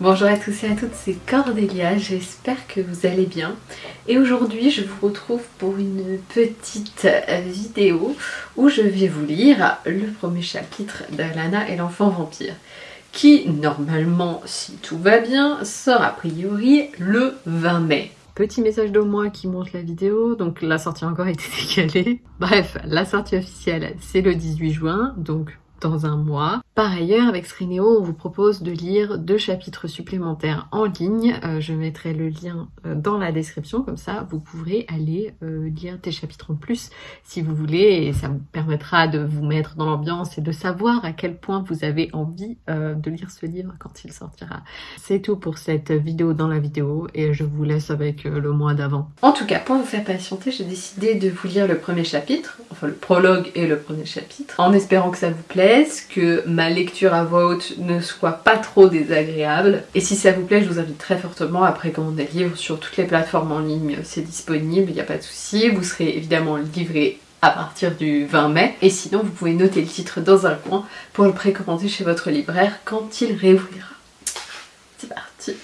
Bonjour à tous et à toutes, c'est Cordélia, j'espère que vous allez bien. Et aujourd'hui je vous retrouve pour une petite vidéo où je vais vous lire le premier chapitre d'Alana et l'enfant vampire qui normalement, si tout va bien, sort a priori le 20 mai. Petit message de moi qui monte la vidéo, donc la sortie encore été décalée. Bref, la sortie officielle c'est le 18 juin, donc dans un mois. Par ailleurs, avec Srineo, on vous propose de lire deux chapitres supplémentaires en ligne. Euh, je mettrai le lien euh, dans la description, comme ça vous pourrez aller euh, lire des chapitres en plus si vous voulez, et ça vous permettra de vous mettre dans l'ambiance et de savoir à quel point vous avez envie de lire ce livre quand il sortira. C'est tout pour cette vidéo dans la vidéo, et je vous laisse avec le mois d'avant. En tout cas, pour vous faire patienter, j'ai décidé de vous lire le premier chapitre, enfin le prologue et le premier chapitre, en espérant que ça vous que ma lecture à voix haute ne soit pas trop désagréable. Et si ça vous plaît, je vous invite très fortement à précommander le livre sur toutes les plateformes en ligne, c'est disponible, il n'y a pas de souci. Vous serez évidemment livré à partir du 20 mai. Et sinon, vous pouvez noter le titre dans un coin pour le précommander chez votre libraire quand il réouvrira. C'est parti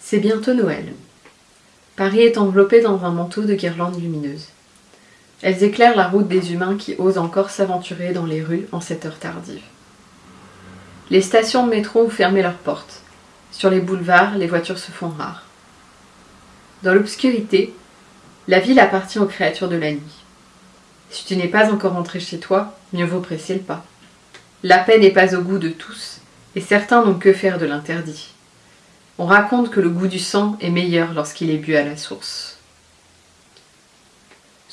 C'est bientôt Noël. Paris est enveloppé dans un manteau de guirlandes lumineuses. Elles éclairent la route des humains qui osent encore s'aventurer dans les rues en cette heure tardive. Les stations de métro ont fermé leurs portes. Sur les boulevards, les voitures se font rares. Dans l'obscurité, la ville appartient aux créatures de la nuit. Si tu n'es pas encore entré chez toi, mieux vaut presser le pas. La paix n'est pas au goût de tous, et certains n'ont que faire de l'interdit. On raconte que le goût du sang est meilleur lorsqu'il est bu à la source.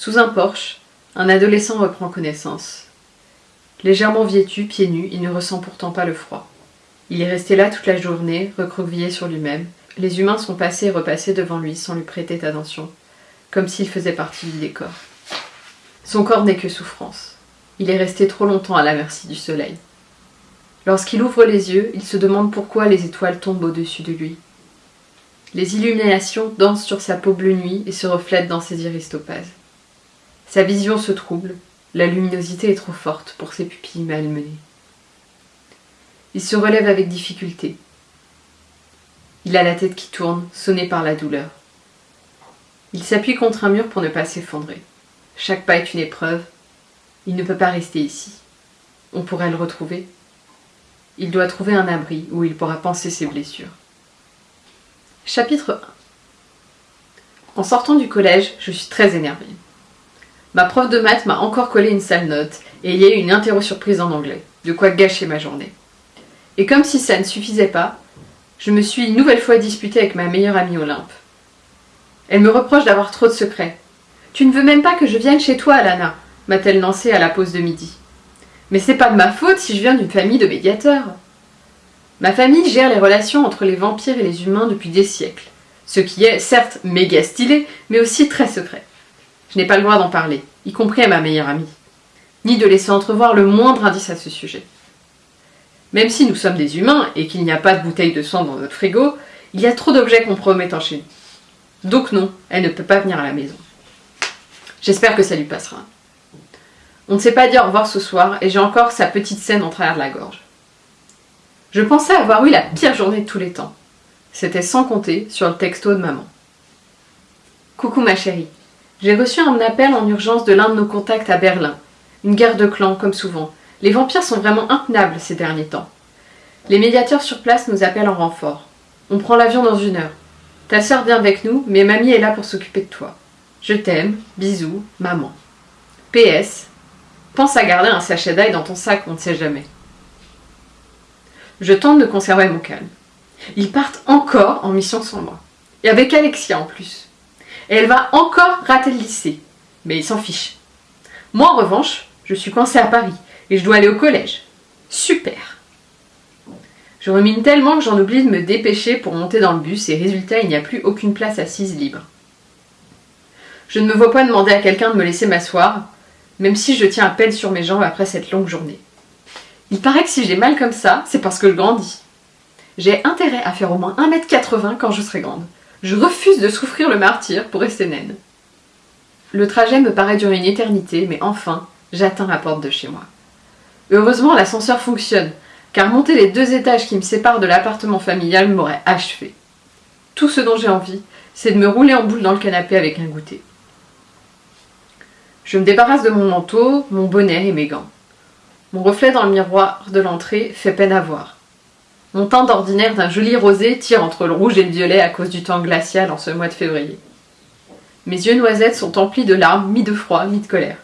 Sous un porche, un adolescent reprend connaissance. Légèrement vêtu, pieds nus, il ne ressent pourtant pas le froid. Il est resté là toute la journée, recroquevillé sur lui-même. Les humains sont passés et repassés devant lui sans lui prêter attention, comme s'il faisait partie du décor. Son corps n'est que souffrance. Il est resté trop longtemps à la merci du soleil. Lorsqu'il ouvre les yeux, il se demande pourquoi les étoiles tombent au-dessus de lui. Les illuminations dansent sur sa peau bleue nuit et se reflètent dans ses iris topazes. Sa vision se trouble, la luminosité est trop forte pour ses pupilles malmenées. Il se relève avec difficulté. Il a la tête qui tourne, sonné par la douleur. Il s'appuie contre un mur pour ne pas s'effondrer. Chaque pas est une épreuve. Il ne peut pas rester ici. On pourrait le retrouver. Il doit trouver un abri où il pourra penser ses blessures. Chapitre 1 En sortant du collège, je suis très énervée. Ma prof de maths m'a encore collé une sale note et il y a eu une interro surprise en anglais, de quoi gâcher ma journée. Et comme si ça ne suffisait pas, je me suis une nouvelle fois disputée avec ma meilleure amie Olympe. Elle me reproche d'avoir trop de secrets. Tu ne veux même pas que je vienne chez toi, Alana m'a-t-elle lancé à la pause de midi. Mais c'est pas de ma faute si je viens d'une famille de médiateurs. Ma famille gère les relations entre les vampires et les humains depuis des siècles, ce qui est certes méga stylé, mais aussi très secret. Je n'ai pas le droit d'en parler, y compris à ma meilleure amie, ni de laisser entrevoir le moindre indice à ce sujet. Même si nous sommes des humains et qu'il n'y a pas de bouteille de sang dans notre frigo, il y a trop d'objets compromettants chez nous. Donc non, elle ne peut pas venir à la maison. J'espère que ça lui passera. On ne s'est pas dit au revoir ce soir et j'ai encore sa petite scène en travers de la gorge. Je pensais avoir eu la pire journée de tous les temps. C'était sans compter sur le texto de maman. Coucou ma chérie, j'ai reçu un appel en urgence de l'un de nos contacts à Berlin. Une guerre de clans, comme souvent. Les vampires sont vraiment intenables ces derniers temps. Les médiateurs sur place nous appellent en renfort. On prend l'avion dans une heure. Ta sœur vient avec nous, mais mamie est là pour s'occuper de toi. Je t'aime, bisous, maman. PS. Pense à garder un sachet d'ail dans ton sac, on ne sait jamais. Je tente de conserver mon calme. Ils partent encore en mission sans moi. Et avec Alexia en plus et elle va encore rater le lycée. Mais il s'en fiche. Moi, en revanche, je suis coincée à Paris et je dois aller au collège. Super Je remine tellement que j'en oublie de me dépêcher pour monter dans le bus et résultat, il n'y a plus aucune place assise libre. Je ne me vois pas demander à quelqu'un de me laisser m'asseoir, même si je tiens à peine sur mes jambes après cette longue journée. Il paraît que si j'ai mal comme ça, c'est parce que je grandis. J'ai intérêt à faire au moins 1m80 quand je serai grande. Je refuse de souffrir le martyr pour rester naine. Le trajet me paraît durer une éternité, mais enfin, j'atteins la porte de chez moi. Heureusement, l'ascenseur fonctionne, car monter les deux étages qui me séparent de l'appartement familial m'aurait achevé. Tout ce dont j'ai envie, c'est de me rouler en boule dans le canapé avec un goûter. Je me débarrasse de mon manteau, mon bonnet et mes gants. Mon reflet dans le miroir de l'entrée fait peine à voir. Mon teint d'ordinaire d'un joli rosé tire entre le rouge et le violet à cause du temps glacial en ce mois de février. Mes yeux noisettes sont emplis de larmes, mi de froid, mi de colère.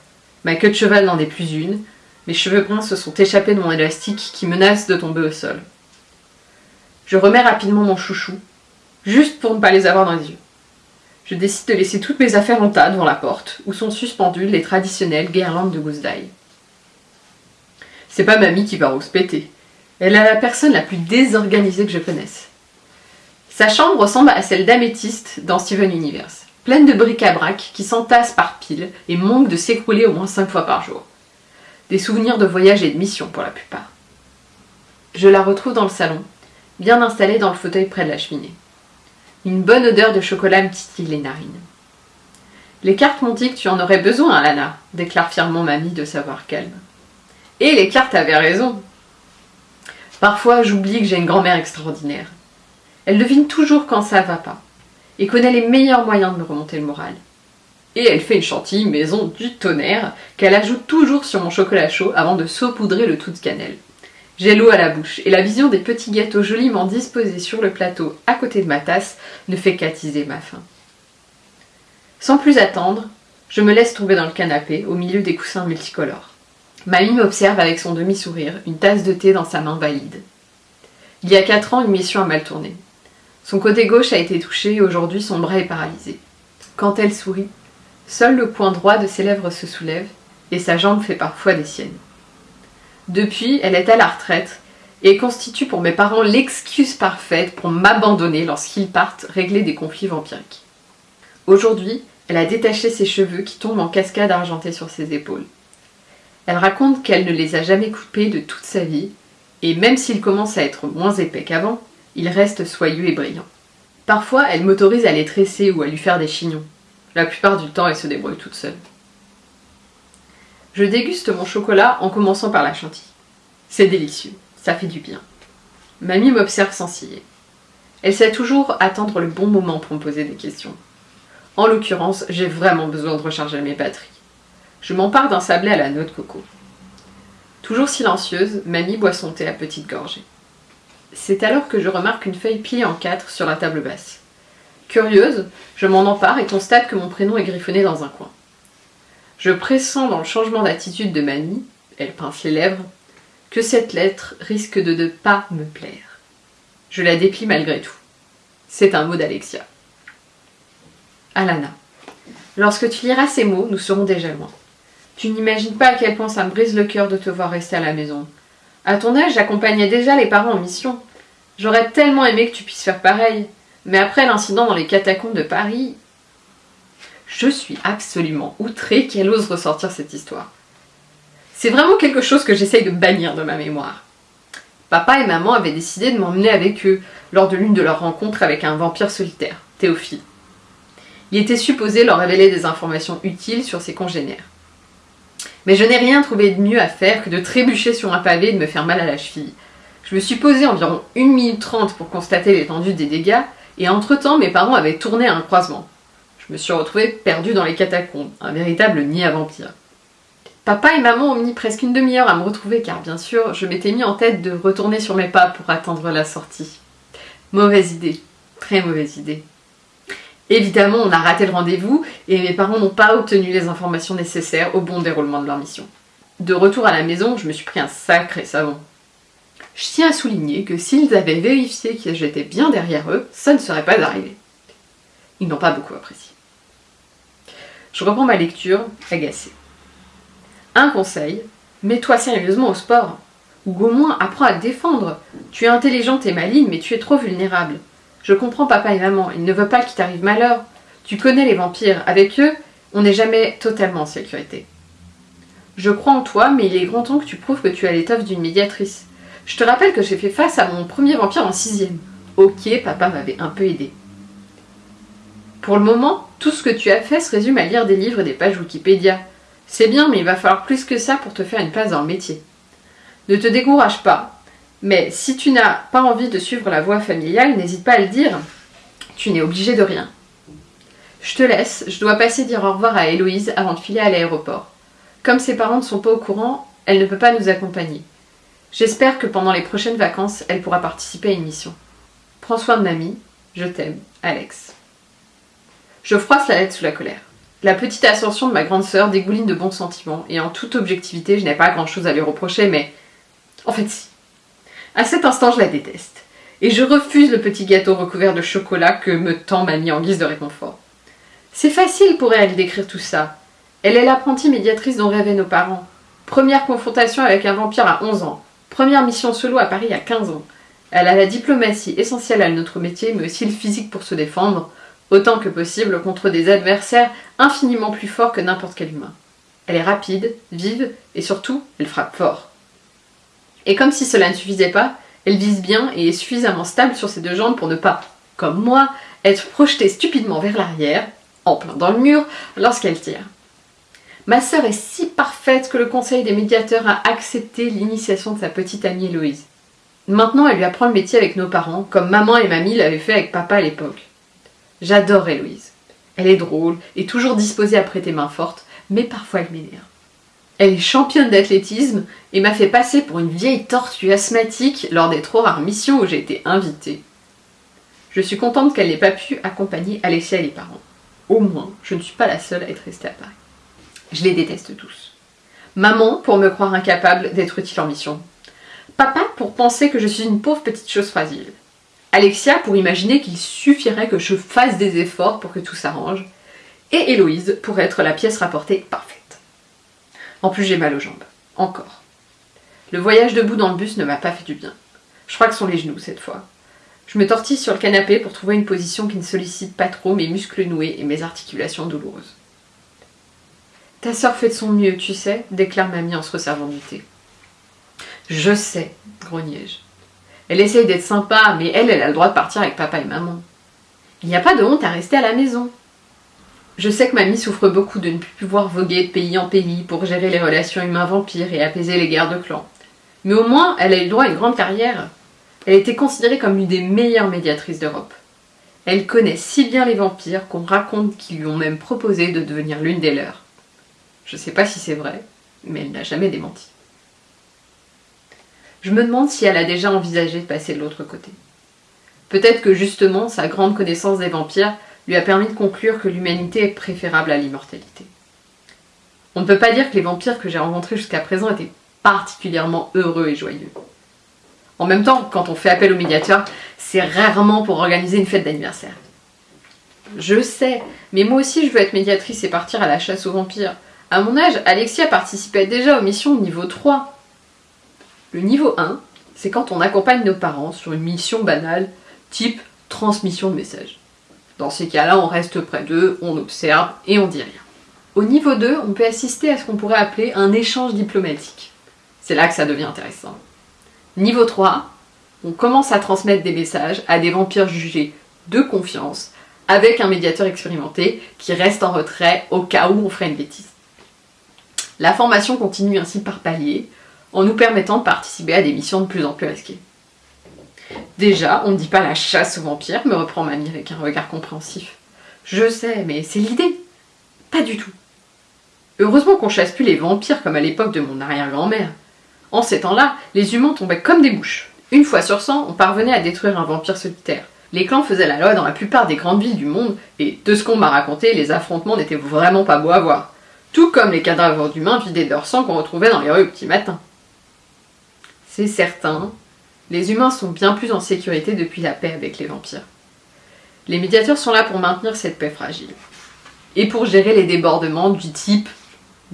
Ma queue de cheval n'en est plus une. Mes cheveux bruns se sont échappés de mon élastique qui menace de tomber au sol. Je remets rapidement mon chouchou, juste pour ne pas les avoir dans les yeux. Je décide de laisser toutes mes affaires en tas devant la porte, où sont suspendues les traditionnelles guirlandes de gousse d'ail. C'est pas mamie qui va rouspéter. Elle est la personne la plus désorganisée que je connaisse. Sa chambre ressemble à celle d'Améthyste dans Steven Universe pleine de bric-à-brac qui s'entassent par piles et manquent de s'écrouler au moins cinq fois par jour. Des souvenirs de voyage et de mission pour la plupart. Je la retrouve dans le salon, bien installée dans le fauteuil près de la cheminée. Une bonne odeur de chocolat me titille les narines. Les cartes m'ont dit que tu en aurais besoin, Alana, déclare fièrement mamie de savoir calme. Et les cartes avaient raison. Parfois, j'oublie que j'ai une grand-mère extraordinaire. Elle devine toujours quand ça va pas et connaît les meilleurs moyens de me remonter le moral. Et elle fait une chantilly maison du tonnerre qu'elle ajoute toujours sur mon chocolat chaud avant de saupoudrer le tout de cannelle. J'ai l'eau à la bouche et la vision des petits gâteaux joliment disposés sur le plateau à côté de ma tasse ne fait qu'attiser ma faim. Sans plus attendre, je me laisse tomber dans le canapé au milieu des coussins multicolores. Mamie m'observe avec son demi-sourire, une tasse de thé dans sa main valide. Il y a quatre ans, une mission a mal tourné. Son côté gauche a été touché et aujourd'hui son bras est paralysé. Quand elle sourit, seul le coin droit de ses lèvres se soulève et sa jambe fait parfois des siennes. Depuis, elle est à la retraite et constitue pour mes parents l'excuse parfaite pour m'abandonner lorsqu'ils partent régler des conflits vampiriques. Aujourd'hui, elle a détaché ses cheveux qui tombent en cascade argentée sur ses épaules. Elle raconte qu'elle ne les a jamais coupés de toute sa vie, et même s'ils commencent à être moins épais qu'avant, il reste soyeux et brillant. Parfois, elle m'autorise à les tresser ou à lui faire des chignons. La plupart du temps, elle se débrouille toute seule. Je déguste mon chocolat en commençant par la chantilly. C'est délicieux, ça fait du bien. Mamie m'observe sans ciller. Elle sait toujours attendre le bon moment pour me poser des questions. En l'occurrence, j'ai vraiment besoin de recharger mes batteries. Je m'empare d'un sablé à la noix de coco. Toujours silencieuse, Mamie boit son thé à petites gorgées. C'est alors que je remarque une feuille pliée en quatre sur la table basse. Curieuse, je m'en empare et constate que mon prénom est griffonné dans un coin. Je pressens dans le changement d'attitude de Mamie, elle pince les lèvres, que cette lettre risque de ne pas me plaire. Je la déplie malgré tout. C'est un mot d'Alexia. Alana, lorsque tu liras ces mots, nous serons déjà loin. Tu n'imagines pas à quel point ça me brise le cœur de te voir rester à la maison, à ton âge, j'accompagnais déjà les parents en mission. J'aurais tellement aimé que tu puisses faire pareil. Mais après l'incident dans les catacombes de Paris, je suis absolument outrée qu'elle ose ressortir cette histoire. C'est vraiment quelque chose que j'essaye de bannir de ma mémoire. Papa et maman avaient décidé de m'emmener avec eux lors de l'une de leurs rencontres avec un vampire solitaire, Théophile. Il était supposé leur révéler des informations utiles sur ses congénères. Mais je n'ai rien trouvé de mieux à faire que de trébucher sur un pavé et de me faire mal à la cheville. Je me suis posé environ 1 minute 30 pour constater l'étendue des dégâts, et entre-temps mes parents avaient tourné à un croisement. Je me suis retrouvée perdue dans les catacombes, un véritable nid à vampires. Papa et maman ont mis presque une demi-heure à me retrouver car bien sûr je m'étais mis en tête de retourner sur mes pas pour attendre la sortie. Mauvaise idée, très mauvaise idée. Évidemment, on a raté le rendez-vous et mes parents n'ont pas obtenu les informations nécessaires au bon déroulement de leur mission. De retour à la maison, je me suis pris un sacré savon. Je tiens à souligner que s'ils avaient vérifié que j'étais bien derrière eux, ça ne serait pas arrivé. Ils n'ont pas beaucoup apprécié. Je reprends ma lecture, agacée. Un conseil, mets-toi sérieusement au sport. Ou au moins apprends à te défendre. Tu es intelligente et maligne, mais tu es trop vulnérable. Je comprends papa et maman, ils ne veulent pas qu'il t'arrive malheur. Tu connais les vampires, avec eux, on n'est jamais totalement en sécurité. Je crois en toi, mais il est grand temps que tu prouves que tu as l'étoffe d'une médiatrice. Je te rappelle que j'ai fait face à mon premier vampire en sixième. Ok, papa m'avait un peu aidé. Pour le moment, tout ce que tu as fait se résume à lire des livres et des pages Wikipédia. C'est bien, mais il va falloir plus que ça pour te faire une place dans le métier. Ne te décourage pas, Mais si tu n'as pas envie de suivre la voie familiale, n'hésite pas à le dire. Tu n'es obligé de rien. Je te laisse, je dois passer dire au revoir à Héloïse avant de filer à l'aéroport. Comme ses parents ne sont pas au courant, elle ne peut pas nous accompagner. J'espère que pendant les prochaines vacances, elle pourra participer à une mission. Prends soin de mamie, je t'aime, Alex. Je froisse la lettre sous la colère. La petite ascension de ma grande sœur dégouline de bons sentiments, et en toute objectivité, je n'ai pas grand chose à lui reprocher, mais. En fait, si. À cet instant, je la déteste. Et je refuse le petit gâteau recouvert de chocolat que me tend mamie en guise de réconfort. C'est facile pour elle d'écrire tout ça. Elle est l'apprentie médiatrice dont rêvaient nos parents. Première confrontation avec un vampire à 11 ans. Première mission solo à Paris à 15 ans. Elle a la diplomatie essentielle à notre métier, mais aussi le physique pour se défendre, autant que possible contre des adversaires infiniment plus forts que n'importe quel humain. Elle est rapide, vive, et surtout, elle frappe fort. Et comme si cela ne suffisait pas, elle vise bien et est suffisamment stable sur ses deux jambes pour ne pas, comme moi, être projetée stupidement vers l'arrière, en plein dans le mur, lorsqu'elle tire. Ma sœur est si parfaite que le conseil des médiateurs a accepté l'initiation de sa petite amie Héloïse. Maintenant, elle lui apprend le métier avec nos parents, comme maman et mamie l'avaient fait avec papa à l'époque. J'adore Héloïse. Elle est drôle et toujours disposée à prêter main forte, mais parfois elle m'énerve. Elle est championne d'athlétisme et m'a fait passer pour une vieille tortue asthmatique lors des trop rares missions où j'ai été invitée. Je suis contente qu'elle n'ait pas pu accompagner Alexia et les parents. Au moins, je ne suis pas la seule à être restée à Paris. Je les déteste tous. Maman pour me croire incapable d'être utile en mission. Papa pour penser que je suis une pauvre petite chose fragile. Alexia pour imaginer qu'il suffirait que je fasse des efforts pour que tout s'arrange. Et Héloïse pour être la pièce rapportée parfaite. En plus, j'ai mal aux jambes. Encore. Le voyage debout dans le bus ne m'a pas fait du bien. Je crois que sont les genoux cette fois. Je me tortille sur le canapé pour trouver une position qui ne sollicite pas trop mes muscles noués et mes articulations douloureuses. Ta sœur fait de son mieux, tu sais, déclare mamie en se resservant du thé. Je sais, grognai-je. Elle essaye d'être sympa, mais elle, elle a le droit de partir avec papa et maman. Il n'y a pas de honte à rester à la maison. Je sais que mamie souffre beaucoup de ne plus pouvoir voguer de pays en pays pour gérer les relations humains-vampires et apaiser les guerres de clans. Mais au moins, elle a eu droit à une grande carrière. Elle était considérée comme une des meilleures médiatrices d'Europe. Elle connaît si bien les vampires qu'on raconte qu'ils lui ont même proposé de devenir l'une des leurs. Je sais pas si c'est vrai, mais elle n'a jamais démenti. Je me demande si elle a déjà envisagé de passer de l'autre côté. Peut-être que justement sa grande connaissance des vampires lui a permis de conclure que l'humanité est préférable à l'immortalité. On ne peut pas dire que les vampires que j'ai rencontrés jusqu'à présent étaient particulièrement heureux et joyeux. En même temps, quand on fait appel au médiateur, c'est rarement pour organiser une fête d'anniversaire. Je sais, mais moi aussi je veux être médiatrice et partir à la chasse aux vampires. À mon âge, Alexia participait déjà aux missions niveau 3. Le niveau 1, c'est quand on accompagne nos parents sur une mission banale, type transmission de messages. Dans ces cas-là, on reste près d'eux, on observe et on dit rien. Au niveau 2, on peut assister à ce qu'on pourrait appeler un échange diplomatique. C'est là que ça devient intéressant. Niveau 3, on commence à transmettre des messages à des vampires jugés de confiance avec un médiateur expérimenté qui reste en retrait au cas où on ferait une bêtise. La formation continue ainsi par palier, en nous permettant de participer à des missions de plus en plus risquées. Déjà, on ne dit pas la chasse aux vampires, me reprend mamie avec un regard compréhensif. Je sais, mais c'est l'idée. Pas du tout. Heureusement qu'on chasse plus les vampires comme à l'époque de mon arrière-grand-mère. En ces temps-là, les humains tombaient comme des mouches. Une fois sur cent, on parvenait à détruire un vampire solitaire. Les clans faisaient la loi dans la plupart des grandes villes du monde, et de ce qu'on m'a raconté, les affrontements n'étaient vraiment pas beaux à voir tout comme les cadavres d'humains vidés de leur sang qu'on retrouvait dans les rues au petit matin. C'est certain, les humains sont bien plus en sécurité depuis la paix avec les vampires. Les médiateurs sont là pour maintenir cette paix fragile. Et pour gérer les débordements du type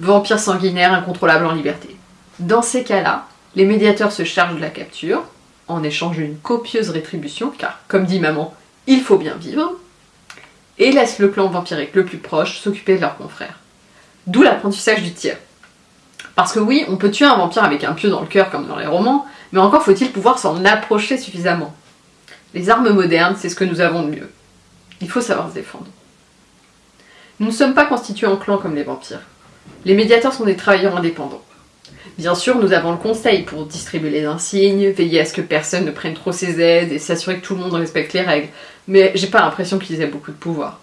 vampire sanguinaire incontrôlable en liberté. Dans ces cas-là, les médiateurs se chargent de la capture, en échange d'une copieuse rétribution, car, comme dit maman, il faut bien vivre, et laissent le clan vampirique le plus proche s'occuper de leurs confrères. D'où l'apprentissage du tir. Parce que oui, on peut tuer un vampire avec un pieu dans le cœur comme dans les romans, mais encore faut-il pouvoir s'en approcher suffisamment. Les armes modernes, c'est ce que nous avons de mieux. Il faut savoir se défendre. Nous ne sommes pas constitués en clans comme les vampires. Les médiateurs sont des travailleurs indépendants. Bien sûr, nous avons le conseil pour distribuer les insignes, veiller à ce que personne ne prenne trop ses aides et s'assurer que tout le monde respecte les règles, mais j'ai pas l'impression qu'ils aient beaucoup de pouvoir.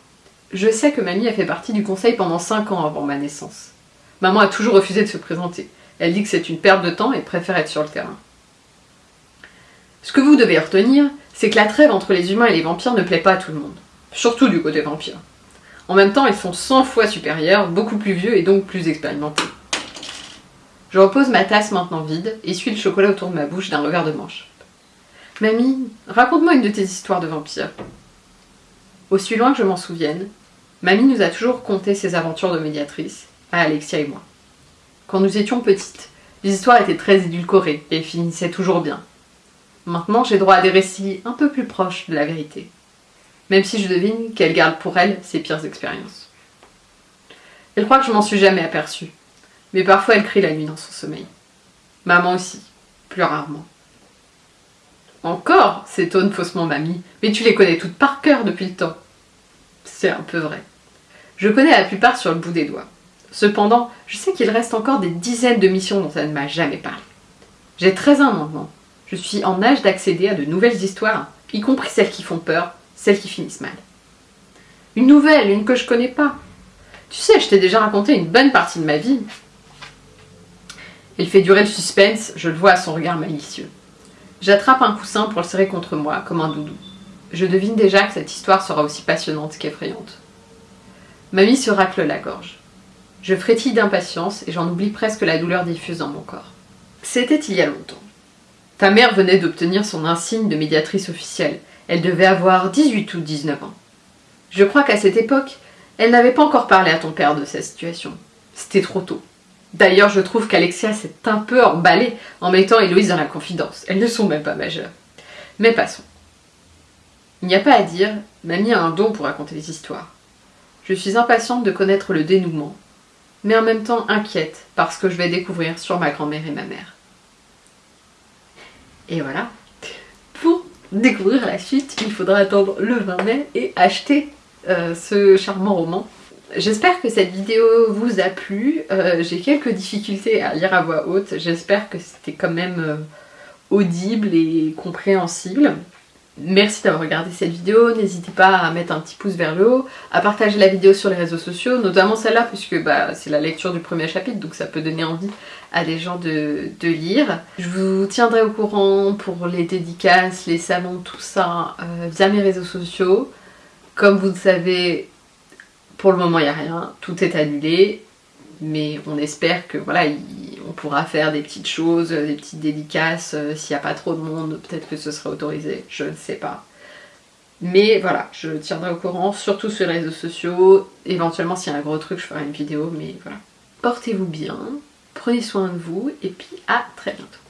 Je sais que mamie a fait partie du conseil pendant 5 ans avant ma naissance. Maman a toujours refusé de se présenter. Elle dit que c'est une perte de temps et préfère être sur le terrain. Ce que vous devez retenir, c'est que la trêve entre les humains et les vampires ne plaît pas à tout le monde. Surtout du côté vampire. En même temps, ils sont 100 fois supérieurs, beaucoup plus vieux et donc plus expérimentés. Je repose ma tasse maintenant vide et suis le chocolat autour de ma bouche d'un revers de manche. Mamie, raconte-moi une de tes histoires de vampires. Aussi loin que je m'en souvienne, Mamie nous a toujours conté ses aventures de médiatrice, à Alexia et moi. Quand nous étions petites, les histoires étaient très édulcorées et finissaient toujours bien. Maintenant, j'ai droit à des récits un peu plus proches de la vérité, même si je devine qu'elle garde pour elle ses pires expériences. Elle croit que je m'en suis jamais aperçue, mais parfois elle crie la nuit dans son sommeil. Maman aussi, plus rarement. Encore s'étonne faussement mamie, mais tu les connais toutes par cœur depuis le temps. C'est un peu vrai. Je connais la plupart sur le bout des doigts. Cependant, je sais qu'il reste encore des dizaines de missions dont elle ne m'a jamais parlé. J'ai 13 ans maintenant. Je suis en âge d'accéder à de nouvelles histoires, y compris celles qui font peur, celles qui finissent mal. Une nouvelle, une que je connais pas. Tu sais, je t'ai déjà raconté une bonne partie de ma vie, il fait durer le suspense, je le vois à son regard malicieux. J'attrape un coussin pour le serrer contre moi, comme un doudou. Je devine déjà que cette histoire sera aussi passionnante qu'effrayante. Mamie se racle la gorge. Je frétille d'impatience et j'en oublie presque la douleur diffuse dans mon corps. C'était il y a longtemps. Ta mère venait d'obtenir son insigne de médiatrice officielle. Elle devait avoir 18 ou 19 ans. Je crois qu'à cette époque, elle n'avait pas encore parlé à ton père de sa situation. C'était trop tôt. D'ailleurs, je trouve qu'Alexia s'est un peu emballée en mettant Héloïse dans la confidence. Elles ne sont même pas majeures. Mais passons. Il n'y a pas à dire, mamie a un don pour raconter les histoires. Je suis impatiente de connaître le dénouement, mais en même temps inquiète parce que je vais découvrir sur ma grand-mère et ma mère. Et voilà. Pour découvrir la suite, il faudra attendre le 20 mai et acheter euh, ce charmant roman J'espère que cette vidéo vous a plu. Euh, j'ai quelques difficultés à lire à voix haute. J'espère que c'était quand même euh, audible et compréhensible. Merci d'avoir regardé cette vidéo, n'hésitez pas à mettre un petit pouce vers le haut, à partager la vidéo sur les réseaux sociaux, notamment celle-là puisque bah, c'est la lecture du premier chapitre donc ça peut donner envie à des gens de, lire. Je vous tiendrai au courant pour les dédicaces, les salons, tout ça euh, via mes réseaux sociaux. Comme vous le savez, pour le moment, il n'y a rien, tout est annulé, mais on espère que voilà, pourra faire des petites choses, des petites dédicaces, euh, s'il n'y a pas trop de monde, peut-être que ce sera autorisé, je ne sais pas. Mais voilà, je tiendrai au courant, surtout sur les réseaux sociaux, éventuellement s'il y a un gros truc, je ferai une vidéo, mais voilà. Portez-vous bien, prenez soin de vous, et puis à très bientôt.